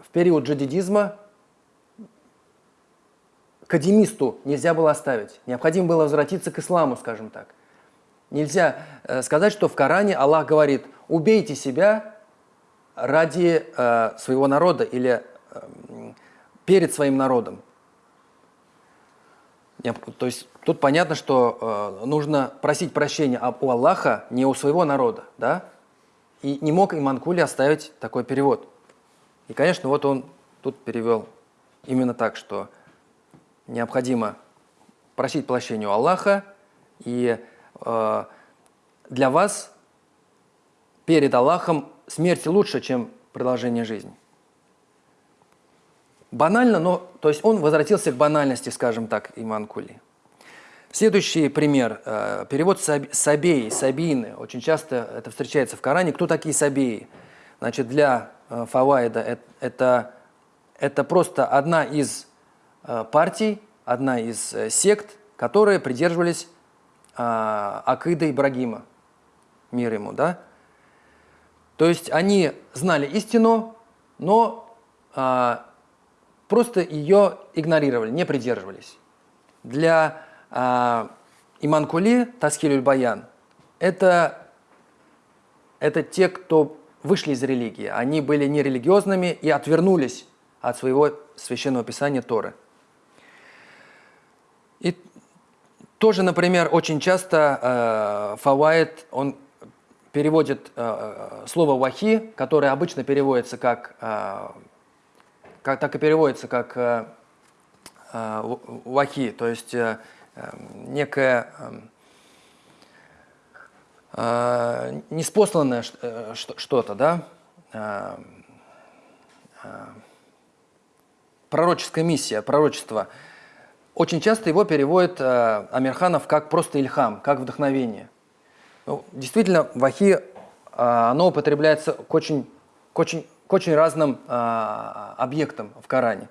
в период джадидизма кадимисту нельзя было оставить. Необходимо было возвратиться к исламу, скажем так. Нельзя э, сказать, что в Коране Аллах говорит, убейте себя ради э, своего народа или э, перед своим народом. То есть тут понятно, что э, нужно просить прощения у Аллаха, не у своего народа. Да? И не мог Иманкули оставить такой перевод. И, конечно, вот он тут перевел именно так, что необходимо просить прощения у Аллаха, и э, для вас перед Аллахом смерть лучше, чем продолжение жизни. Банально, но то есть он возвратился к банальности, скажем так, Иман Кули. Следующий пример. Э, перевод сабеи, сабины. Очень часто это встречается в Коране. Кто такие сабеи? Значит, для Э, Фавайда это, это просто одна из э, партий, одна из э, сект, которые придерживались Акида Ибрагима, мир ему, да? То есть они знали истину, но а, просто ее игнорировали, не придерживались. Для а, Иманкули, Таскилюль Баян, это, это те, кто вышли из религии. Они были нерелигиозными и отвернулись от своего священного писания Торы. И тоже, например, очень часто э, Фавайт, он переводит э, слово «вахи», которое обычно переводится как, э, как так и переводится как э, э, «вахи», то есть э, э некое... Э, неспосланное э, что-то, да, э, э, пророческая миссия, пророчество. Очень часто его переводит э, Амирханов как просто ильхам, как вдохновение. Ну, действительно, вахи, э, оно употребляется к очень, к очень, к очень разным э, объектам в Коране.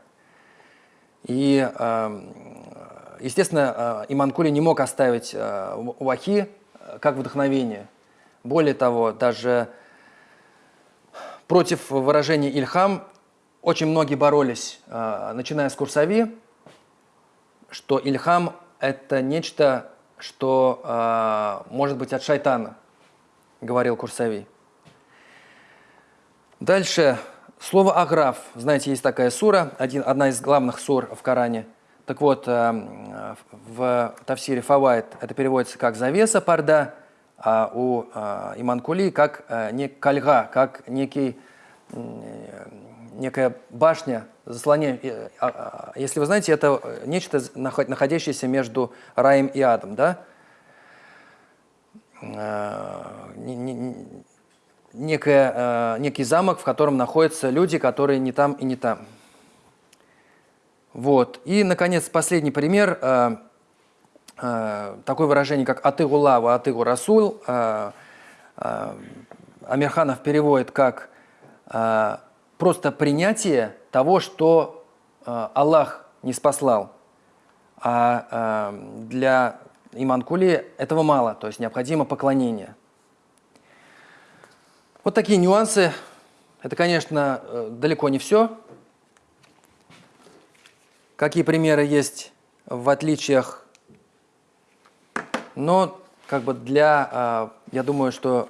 И, э, естественно, э, Иман Кули не мог оставить э, вахи как вдохновение. Более того, даже против выражения «ильхам» очень многие боролись, а, начиная с Курсави, что «ильхам» – это нечто, что а, может быть от шайтана, говорил Курсави. Дальше слово «аграф». Знаете, есть такая сура, один, одна из главных сур в Коране – так вот, э, в Тавсире Фавайт это переводится как «завеса парда», а у э, Иманкули как э, не кальга, как некий, некая башня, заслоняя. Э, э, если вы знаете, это нечто, находящееся между раем и адом, да? Не, не, некое, э, некий замок, в котором находятся люди, которые не там и не там. Вот. И, наконец, последний пример. Э, э, такое выражение, как «атыгу лава, атыгу расул». Э, э, Амирханов переводит как э, просто принятие того, что э, Аллах не спаслал. А э, для Иманкули этого мало, то есть необходимо поклонение. Вот такие нюансы. Это, конечно, э, далеко не все. Какие примеры есть в отличиях? Но как бы для, э, я думаю, что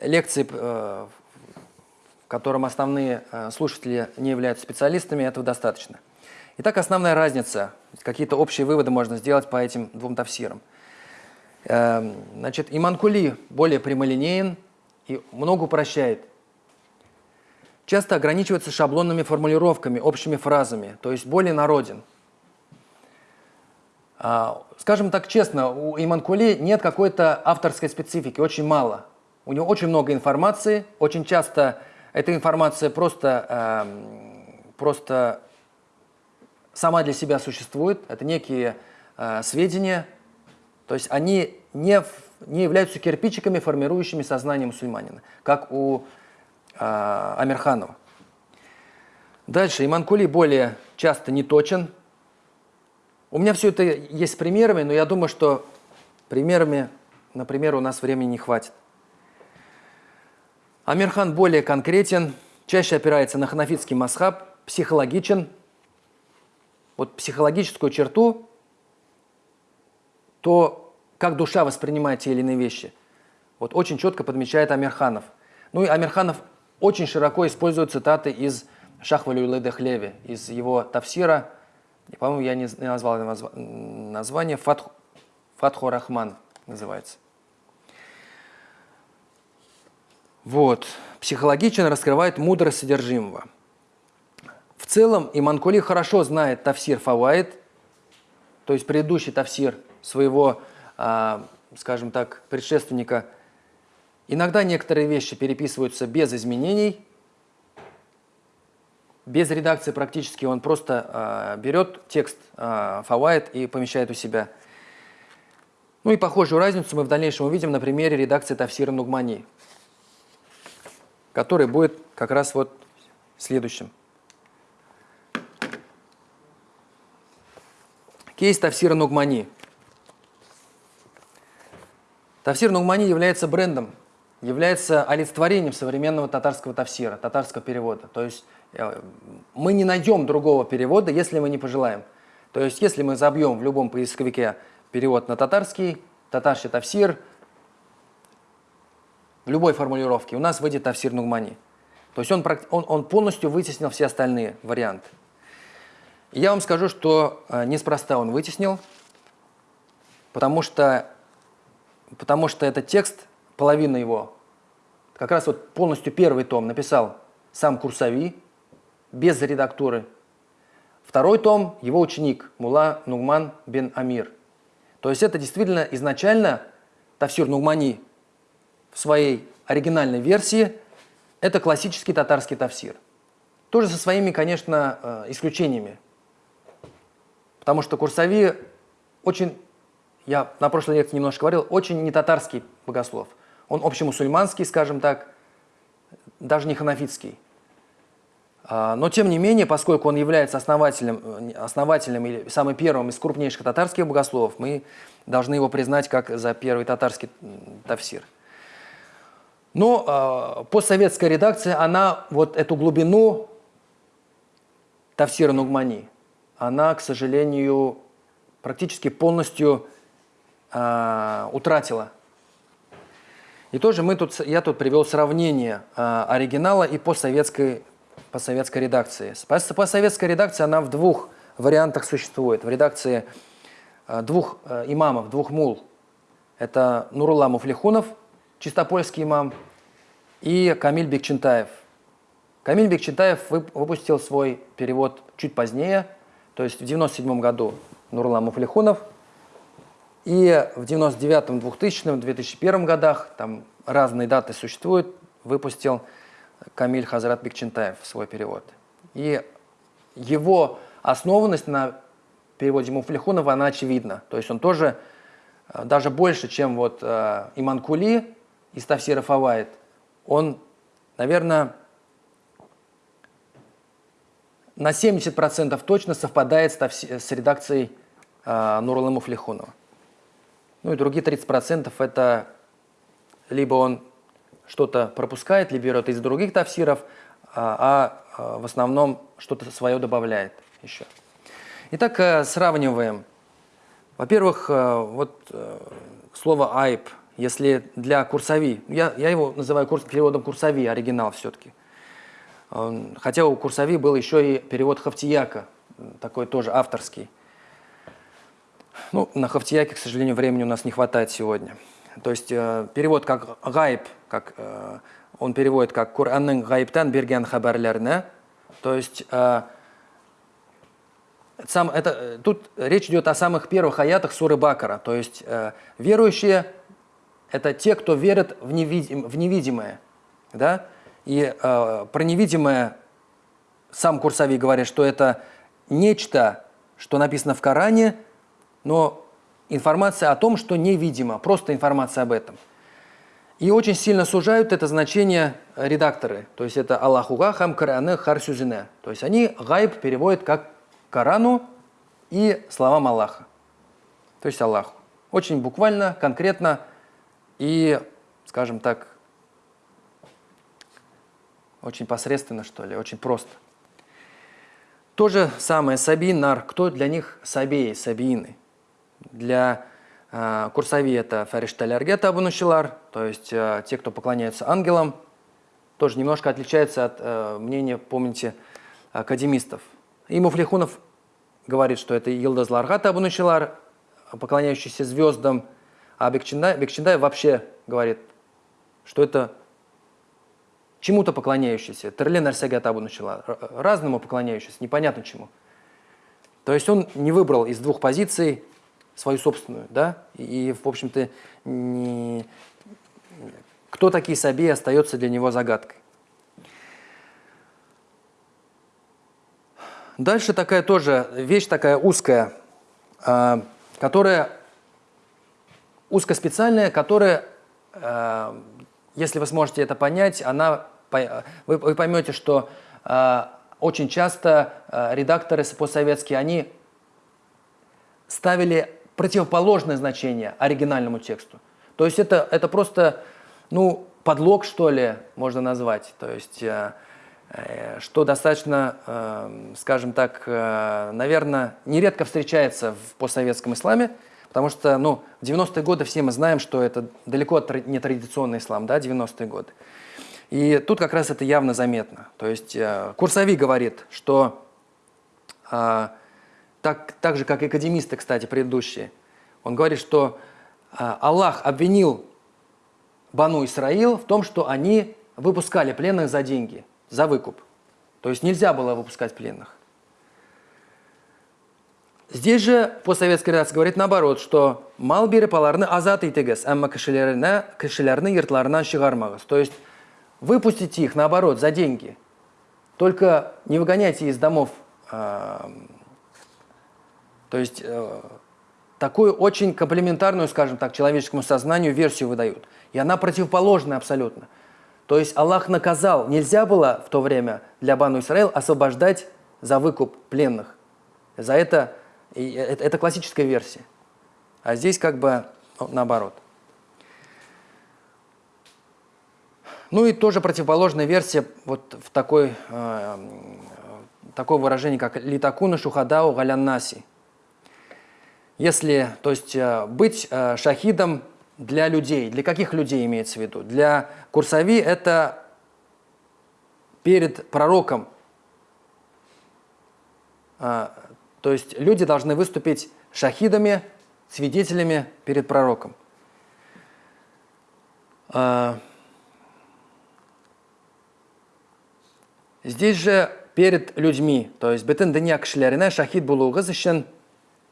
лекции, э, в котором основные слушатели не являются специалистами, этого достаточно. Итак, основная разница, какие-то общие выводы можно сделать по этим двум тафсирам. Эм, значит, Иманкули более прямолинеен, и много упрощает. Часто ограничивается шаблонными формулировками, общими фразами, то есть более народен. А, скажем так честно, у Иманкули нет какой-то авторской специфики, очень мало. У него очень много информации, очень часто эта информация просто, э, просто сама для себя существует, это некие э, сведения, то есть они не не являются кирпичиками, формирующими сознание мусульманина, как у э, Амирханова. Дальше, Иманкули более часто не точен. У меня все это есть с примерами, но я думаю, что примерами, например, у нас времени не хватит. Амирхан более конкретен, чаще опирается на ханафитский масхаб, психологичен. Вот психологическую черту, то как душа воспринимает те или иные вещи. Вот очень четко подмечает Амирханов. Ну и Амирханов очень широко использует цитаты из Шахвалю Ледехлеви, из его тафсира, по-моему, я не назвал название, Фатх, Фатху Рахман называется. Вот. Психологично раскрывает мудрость содержимого. В целом Иманкули хорошо знает тафсир Фаваид, то есть предыдущий тафсир своего а, скажем так, предшественника. Иногда некоторые вещи переписываются без изменений, без редакции практически. Он просто э, берет текст э, фавайт и помещает у себя. Ну и похожую разницу мы в дальнейшем увидим на примере редакции Тавсира Нугмани, который будет как раз вот следующим. Кейс Тавсира Нугмани – Тафсир Нугмани является брендом, является олицетворением современного татарского тафсира, татарского перевода. То есть э, мы не найдем другого перевода, если мы не пожелаем. То есть если мы забьем в любом поисковике перевод на татарский, татарский тафсир, в любой формулировке у нас выйдет тафсир Нугмани. То есть он, он, он полностью вытеснил все остальные варианты. И я вам скажу, что э, неспроста он вытеснил, потому что потому что этот текст, половина его, как раз вот полностью первый том написал сам Курсави, без редактуры. Второй том – его ученик Мула Нугман бен Амир. То есть это действительно изначально Тавсир Нугмани в своей оригинальной версии – это классический татарский тавсир. Тоже со своими, конечно, э, исключениями. Потому что Курсави очень я на прошлой лекции немножко говорил, очень не татарский богослов. Он общемусульманский, скажем так, даже не ханафитский. А, но тем не менее, поскольку он является основателем, основателем или самым первым из крупнейших татарских богословов, мы должны его признать как за первый татарский тафсир. Но э, постсоветская редакция, она вот эту глубину тафсира Нугмани, она, к сожалению, практически полностью э, утратила. И тоже мы тут, я тут привел сравнение э, оригинала и постсоветской, постсоветской редакции. Постсоветская редакция, она в двух вариантах существует. В редакции э, двух э, имамов, двух мул. Это Нурулла Муфлихунов, чистопольский имам, и Камиль Бекчентаев. Камиль Бекчентаев выпустил свой перевод чуть позднее, то есть в 97 году Нурулла Муфлихунов, и в 99-м, 2000-м, 2001 годах, там разные даты существуют, выпустил Камиль Хазрат Бекчентаев свой перевод. И его основанность на переводе Муфлихунова, она очевидна. То есть он тоже э, даже больше, чем вот э, Иман Кули из Тавсира Фавайд, он, наверное, на 70% точно совпадает с, с редакцией э, Нурала Муфлихунова. Ну и другие 30% это либо он что-то пропускает, либо берет из других тавсиров, а, а в основном что-то свое добавляет еще. Итак, э, сравниваем. Во-первых, э, вот э, слово «айб», если для курсови, я, я его называю курс, переводом курсови, оригинал все-таки. Хотя у курсови был еще и перевод Хафтияка, такой тоже авторский. Ну, на Хафтияке, к сожалению, времени у нас не хватает сегодня. То есть перевод как «гайб», как, он переводит как «Куранның гайбтан берген хабарларына», то есть сам, это, э, тут речь идет о самых первых аятах суры Бакара. То есть э, верующие – это те, кто верят в, невидим, в невидимое. Да? И э, про невидимое сам Курсави говорит, что это нечто, что написано в Коране, но информация о том, что невидимо, просто информация об этом. И очень сильно сужают это значение редакторы. То есть это Аллахуга хам Коране харсюзине. То есть они гайб переводят как Корану и словам Аллаха, то есть Аллаху. Очень буквально, конкретно и, скажем так, очень посредственно, что ли, очень просто. То же самое Сабин, Нар. Кто для них Сабеи, Сабиины? Для э, Курсави это Фаришталяргета Абунушилар, то есть э, те, кто поклоняются ангелам, тоже немножко отличается от э, мнения, помните, академистов. И Муфлихунов говорит, что это Йылдаз Ларгат Абунучилар, поклоняющийся звездам, а Бекчиндай, Бекчиндай вообще говорит, что это чему-то поклоняющийся. Терлен Арсягат Абунучилар, разному поклоняющийся, непонятно чему. То есть он не выбрал из двух позиций свою собственную, да, и, в общем-то, не... кто такие Саби остается для него загадкой. Дальше такая тоже вещь такая узкая, а, которая узкоспециальная, которая, а, если вы сможете это понять, она, вы поймете, что а, очень часто редакторы постсоветские, они ставили противоположное значение оригинальному тексту. То есть это, это просто ну, подлог, что ли, можно назвать. То есть Э, что достаточно, эм, скажем так, э, наверное, нередко встречается в постсоветском исламе, потому что ну, в 90-е годы все мы знаем, что это далеко не традиционный ислам, да, 90-е годы. И тут как раз это явно заметно. То есть э, Курсави говорит, что так, так же, как и академисты, кстати, предыдущие, он говорит, что Аллах обвинил Бану Исраил в том, что они выпускали пленных за деньги – за выкуп. То есть нельзя было выпускать пленных. Здесь же постсоветская редакция говорит наоборот, что мал бири паларны азат итегес, амма кишелярны йыртларынан шығармағыз. То есть выпустите их наоборот за деньги. Только не выгоняйте из домов. Э, то есть э, такую очень комплементарную, скажем так, человеческому сознанию версию выдают. И она противоположная абсолютно. То есть Аллах наказал, нельзя было в то время для Бану Исраил освобождать за выкуп пленных. За это, это, это классическая версия. А здесь как бы ну, наоборот. Ну и тоже противоположная версия вот в такой, э, такое выражение, как «литакуна шухадау галяннаси». Если, то есть, э, быть э, шахидом для людей. Для каких людей имеется в виду? Для Курсави это перед пророком. А, то есть люди должны выступить шахидами, свидетелями перед пророком. А, здесь же перед людьми, то есть бетін дыня кішілеріне шахид болуғыз үшін,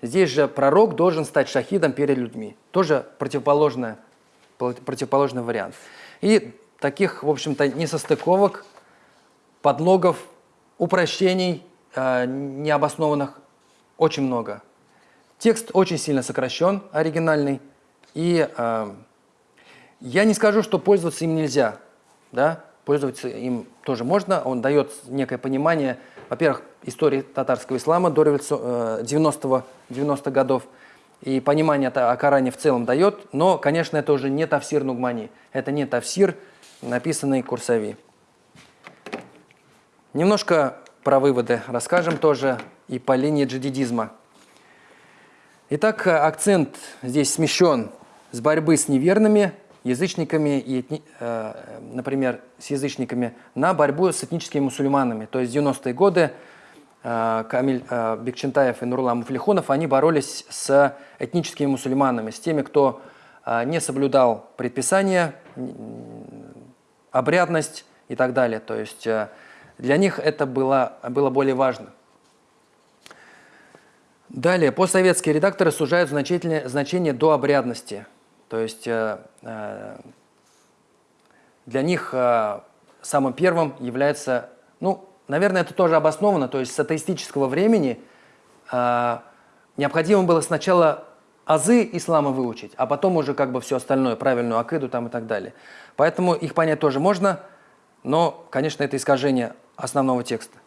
здесь же пророк должен стать шахидом перед людьми. Тоже противоположный, противоположный вариант. И таких, в общем-то, несостыковок, подлогов, упрощений э, необоснованных очень много. Текст очень сильно сокращен, оригинальный, и э, я не скажу, что пользоваться им нельзя, да, пользоваться им тоже можно, он дает некое понимание, во-первых, истории татарского ислама до 90-х 90 годов, и понимание о Коране в целом дает, но, конечно, это уже не тафсир Нугмани, это не тафсир, написанный Курсави. Немножко про выводы расскажем тоже и по линии джадидизма. Итак, акцент здесь смещен с борьбы с неверными язычниками, и, э, например, с язычниками, на борьбу с этническими мусульманами. То есть 90-е годы э, Камиль э, Бекчентаев и Нурлан Муфлихонов, они боролись с этническими мусульманами, с теми, кто не соблюдал предписания, обрядность и так далее. То есть для них это было, было более важно. Далее, постсоветские редакторы сужают значение до обрядности – то есть э, э, для них э, самым первым является, ну, наверное, это тоже обосновано, то есть с атеистического времени необходимо было сначала азы ислама выучить, а потом уже как бы все остальное, правильную акиду там и так далее. Поэтому их понять тоже можно, но, конечно, это искажение основного текста.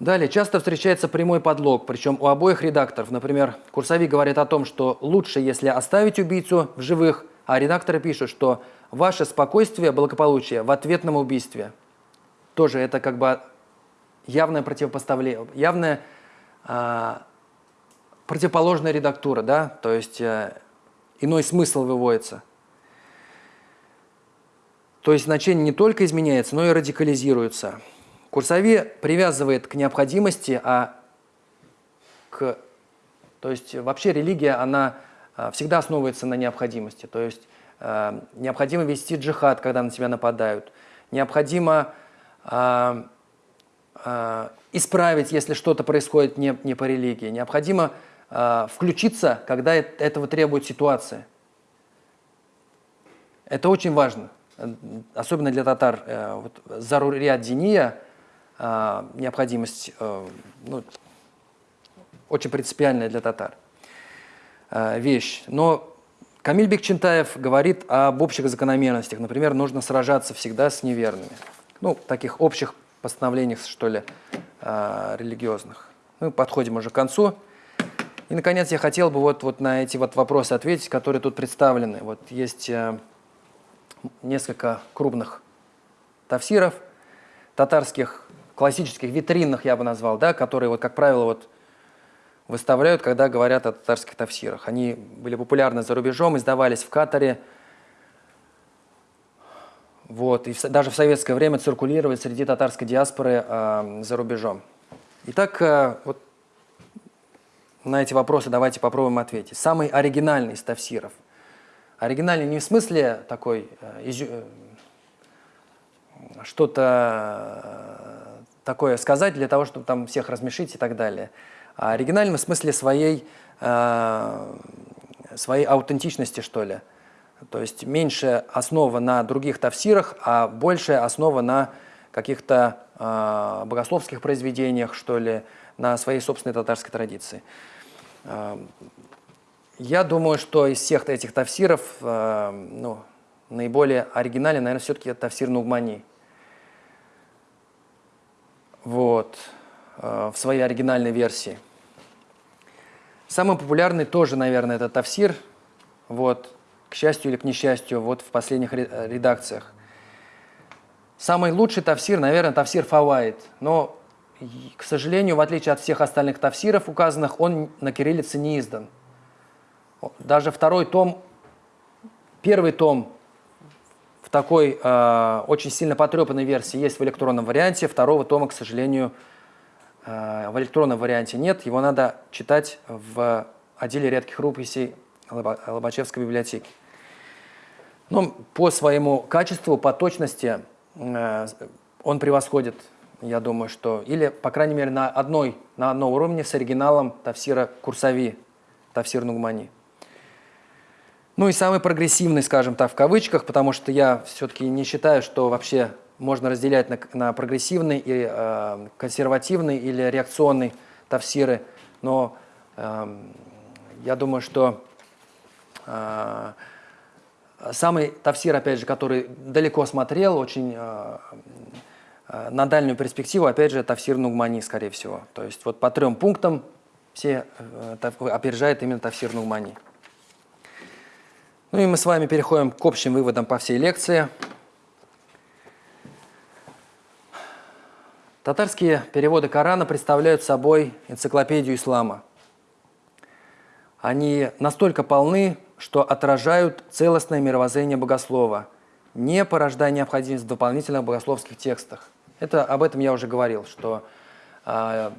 Далее, часто встречается прямой подлог, причем у обоих редакторов. Например, курсовик говорит о том, что лучше, если оставить убийцу в живых, а редакторы пишут, что ваше спокойствие, благополучие в ответном убийстве. Тоже это как бы явное противопоставление, явная а, противоположная редактура, да, то есть а, иной смысл выводится. То есть значение не только изменяется, но и радикализируется. Курсове привязывает к необходимости, а к... То есть вообще религия, она а, всегда основывается на необходимости. То есть э, необходимо вести джихад, когда на тебя нападают. Необходимо э, э, исправить, если что-то происходит не, не по религии. Необходимо э, включиться, когда этого требует ситуация. Это очень важно, особенно для татар. Э, вот, Заруриат Диния необходимость э, ну, очень принципиальная для татар э, вещь. Но Камиль Бекчентаев говорит об общих закономерностях. Например, нужно сражаться всегда с неверными. Ну, таких общих постановлениях, что ли, э, религиозных. Мы подходим уже к концу. И, наконец, я хотел бы вот, вот на эти вот вопросы ответить, которые тут представлены. Вот есть несколько крупных тафсиров татарских классических витринных, я бы назвал, да, которые, вот, как правило, вот, выставляют, когда говорят о татарских тафсирах. Они были популярны за рубежом, издавались в Катаре, вот, и в, даже в советское время циркулировали среди татарской диаспоры э, за рубежом. Итак, э, вот на эти вопросы давайте попробуем ответить. Самый оригинальный из тафсиров. Оригинальный не в смысле такой э, э, что-то такое сказать для того, чтобы там всех размешить и так далее. А оригинальным в смысле своей, э, своей аутентичности, что ли. То есть меньше основа на других тавсирах, а большая основа на каких-то э, богословских произведениях, что ли, на своей собственной татарской традиции. Э, я думаю, что из всех этих тавсиров э, ну, наиболее оригинальный, наверное, все-таки тавсир Нугмани вот, э, в своей оригинальной версии. Самый популярный тоже, наверное, это Тавсир, вот, к счастью или к несчастью, вот в последних редакциях. Самый лучший Тавсир, наверное, Тавсир Фавайд, но, к сожалению, в отличие от всех остальных Тавсиров указанных, он на кириллице не издан. Даже второй том, первый том в такой э, очень сильно потрепанной версии есть в электронном варианте. Второго тома, к сожалению, э, в электронном варианте нет. Его надо читать в отделе редких рукописей Лобачевской библиотеки. Но по своему качеству, по точности э, он превосходит, я думаю, что... Или, по крайней мере, на, одной, на одном уровне с оригиналом Тавсира Курсави, Тавсир Нугмани. Ну и самый прогрессивный, скажем так, в кавычках, потому что я все-таки не считаю, что вообще можно разделять на, на прогрессивный и э, консервативный или реакционный тавсиры. Но э, я думаю, что э, самый тавсир, опять же, который далеко смотрел, очень э, э, на дальнюю перспективу, опять же, тавсир Нугмани, скорее всего. То есть вот по трем пунктам все э, опережает именно тавсир Нугмани. Ну и мы с вами переходим к общим выводам по всей лекции. Татарские переводы Корана представляют собой энциклопедию ислама. Они настолько полны, что отражают целостное мировоззрение богослова, не порождая необходимость в дополнительных богословских текстах. Это, об этом я уже говорил, что э,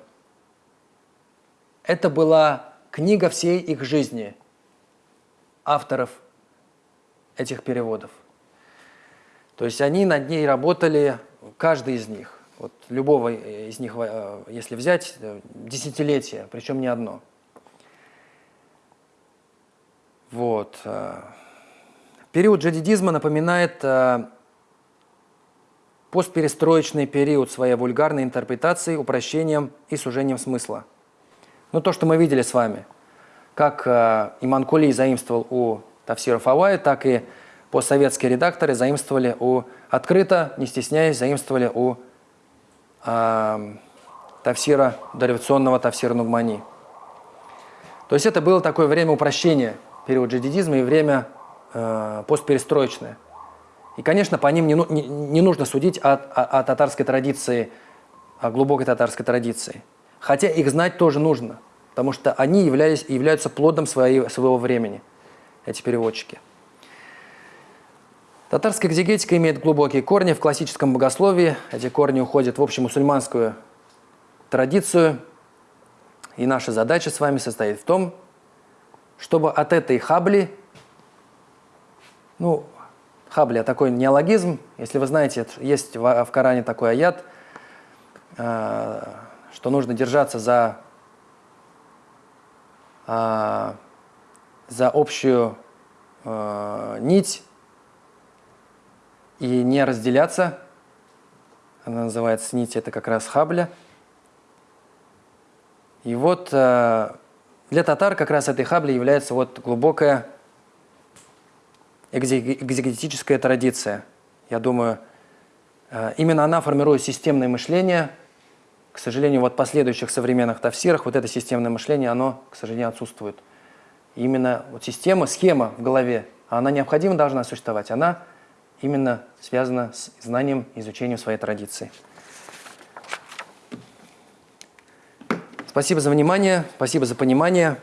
это была книга всей их жизни, авторов этих переводов. То есть они над ней работали, каждый из них. Вот любого из них, э, если взять, э, десятилетия, причем не одно. Вот. Э, период джадидизма напоминает постперестроечный период своей вульгарной интерпретации, упрощением и сужением смысла. Ну, то, что мы видели с вами, как Иман Кули заимствовал у Тавсира Фавая, так и постсоветские редакторы заимствовали у, открыто, не стесняясь, заимствовали у э, Тавсира, дореволюционного Тавсира Нугмани. То есть это было такое время упрощения, период джадидизма и время э, постперестроечное. И, конечно, по ним не, не, не нужно судить о, о, о татарской традиции, о глубокой татарской традиции. Хотя их знать тоже нужно, потому что они являлись, являются плодом своей, своего времени, эти переводчики. Татарская экзегетика имеет глубокие корни в классическом богословии. Эти корни уходят в общемусульманскую традицию. И наша задача с вами состоит в том, чтобы от этой хабли, ну, хабли – такой неологизм, если вы знаете, есть в, в Коране такой аят, э, что нужно держаться за, э, за общую э, нить и не разделяться. Она называется нить, это как раз хабля. И вот э, для татар как раз этой хабли является вот глубокая экзегетическая традиция. Я думаю, э, именно она формирует системное мышление. К сожалению, вот в последующих современных тафсирах вот это системное мышление, оно, к сожалению, отсутствует. Именно вот система, схема в голове, она необходимо должна существовать. Она именно связано с знанием, изучением своей традиции. Спасибо за внимание, спасибо за понимание.